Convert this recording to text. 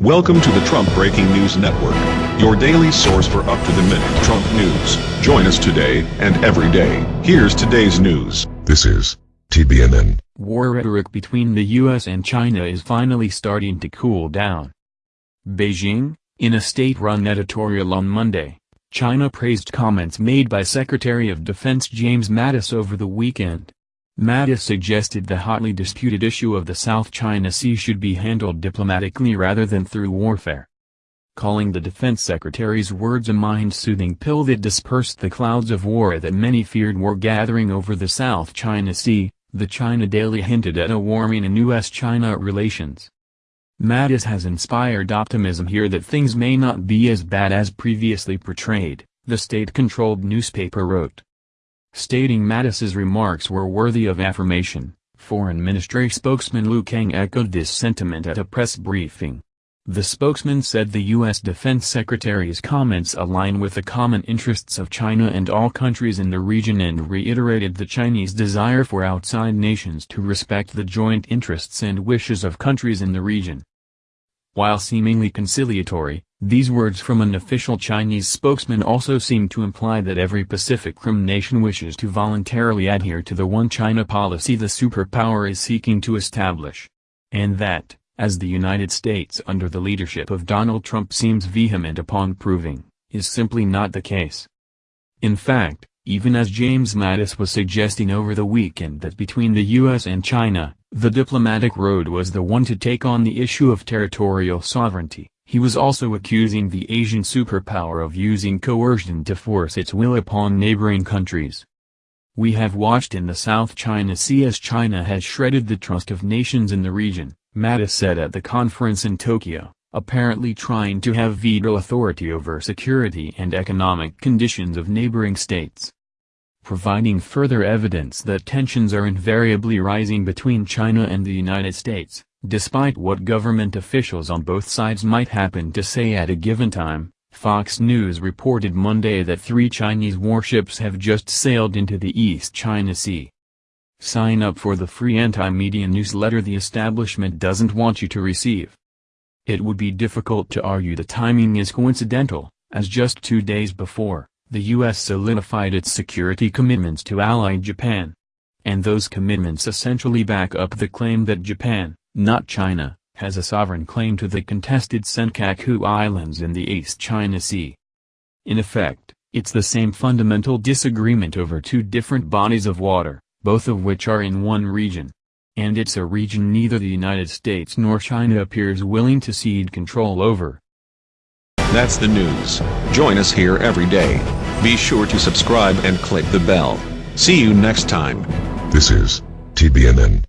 Welcome to the Trump Breaking News Network, your daily source for up-to-the-minute Trump news. Join us today and every day. Here's today's news. This is TBNN. War rhetoric between the US and China is finally starting to cool down. Beijing, in a state-run editorial on Monday, China praised comments made by Secretary of Defense James Mattis over the weekend. Mattis suggested the hotly disputed issue of the South China Sea should be handled diplomatically rather than through warfare. Calling the defense secretary's words a mind-soothing pill that dispersed the clouds of war that many feared were gathering over the South China Sea, the China Daily hinted at a warming in U.S.-China relations. Mattis has inspired optimism here that things may not be as bad as previously portrayed, the state-controlled newspaper wrote. Stating Mattis's remarks were worthy of affirmation, Foreign Ministry spokesman Lu Kang echoed this sentiment at a press briefing. The spokesman said the U.S. Defense Secretary's comments align with the common interests of China and all countries in the region and reiterated the Chinese desire for outside nations to respect the joint interests and wishes of countries in the region. While seemingly conciliatory, these words from an official Chinese spokesman also seem to imply that every Pacific Rim nation wishes to voluntarily adhere to the One China policy the superpower is seeking to establish. And that, as the United States under the leadership of Donald Trump seems vehement upon proving, is simply not the case. In fact, even as James Mattis was suggesting over the weekend that between the U.S. and China, the diplomatic road was the one to take on the issue of territorial sovereignty. He was also accusing the Asian superpower of using coercion to force its will upon neighboring countries. We have watched in the South China Sea as China has shredded the trust of nations in the region, Mattis said at the conference in Tokyo, apparently trying to have veto authority over security and economic conditions of neighboring states providing further evidence that tensions are invariably rising between China and the United States, despite what government officials on both sides might happen to say at a given time. Fox News reported Monday that three Chinese warships have just sailed into the East China Sea. Sign up for the free anti-media newsletter the establishment doesn't want you to receive. It would be difficult to argue the timing is coincidental, as just two days before, the U.S. solidified its security commitments to ally Japan. And those commitments essentially back up the claim that Japan, not China, has a sovereign claim to the contested Senkaku Islands in the East China Sea. In effect, it's the same fundamental disagreement over two different bodies of water, both of which are in one region. And it's a region neither the United States nor China appears willing to cede control over. That's the news. Join us here every day. Be sure to subscribe and click the bell. See you next time. This is TBNN.